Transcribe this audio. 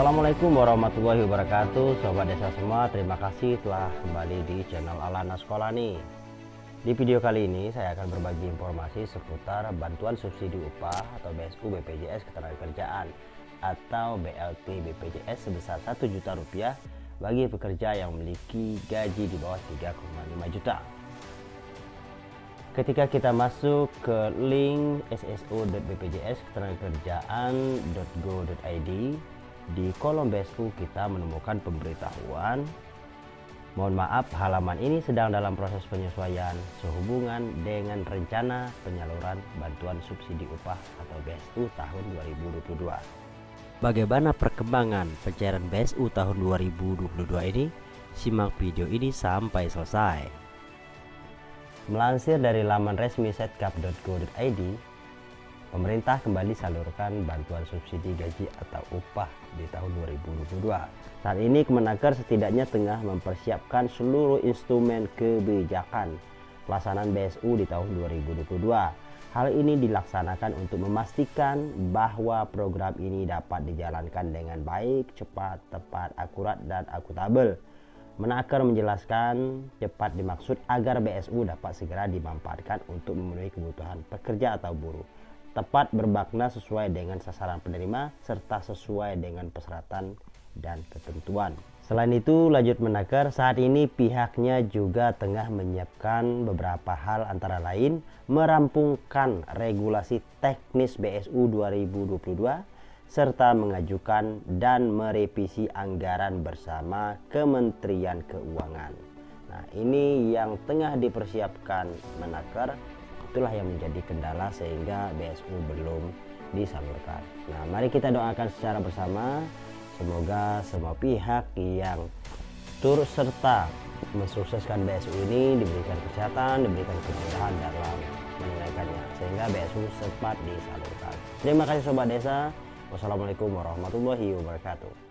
Assalamualaikum warahmatullahi wabarakatuh. Sobat desa semua Terima kasih telah kembali di channel Alana Sekolah nih. Di video kali ini saya akan berbagi informasi seputar bantuan subsidi upah atau BSU BPJS Ketenagakerjaan atau BLT BPJS sebesar 1 juta rupiah bagi pekerja yang memiliki gaji di bawah 3,5 juta. Ketika kita masuk ke link sso.bpjs ketenagakerjaan.go.id di kolom BSU kita menemukan pemberitahuan. Mohon maaf halaman ini sedang dalam proses penyesuaian sehubungan dengan rencana penyaluran bantuan subsidi upah atau BSU tahun 2022 Bagaimana perkembangan pencairan BSU tahun 2022 ini? Simak video ini sampai selesai. Melansir dari laman resmi setkap.go.id pemerintah kembali salurkan bantuan subsidi gaji atau upah di tahun 2022. Saat ini Kemenaker setidaknya tengah mempersiapkan seluruh instrumen kebijakan pelaksanaan BSU di tahun 2022. Hal ini dilaksanakan untuk memastikan bahwa program ini dapat dijalankan dengan baik, cepat, tepat, akurat, dan akuntabel. Menaker menjelaskan cepat dimaksud agar BSU dapat segera dimanfaatkan untuk memenuhi kebutuhan pekerja atau buruh tepat berbakna sesuai dengan sasaran penerima serta sesuai dengan persyaratan dan ketentuan. Selain itu, lanjut menakar saat ini pihaknya juga tengah menyiapkan beberapa hal antara lain merampungkan regulasi teknis BSU 2022 serta mengajukan dan merevisi anggaran bersama Kementerian Keuangan. Nah, ini yang tengah dipersiapkan menakar itulah yang menjadi kendala sehingga BSU belum disalurkan. Nah, mari kita doakan secara bersama semoga semua pihak yang turut serta mensukseskan BSU ini diberikan kesehatan, diberikan kemudahan dalam menunaikannya sehingga BSU cepat disalurkan. Terima kasih sobat desa. Wassalamualaikum warahmatullahi wabarakatuh.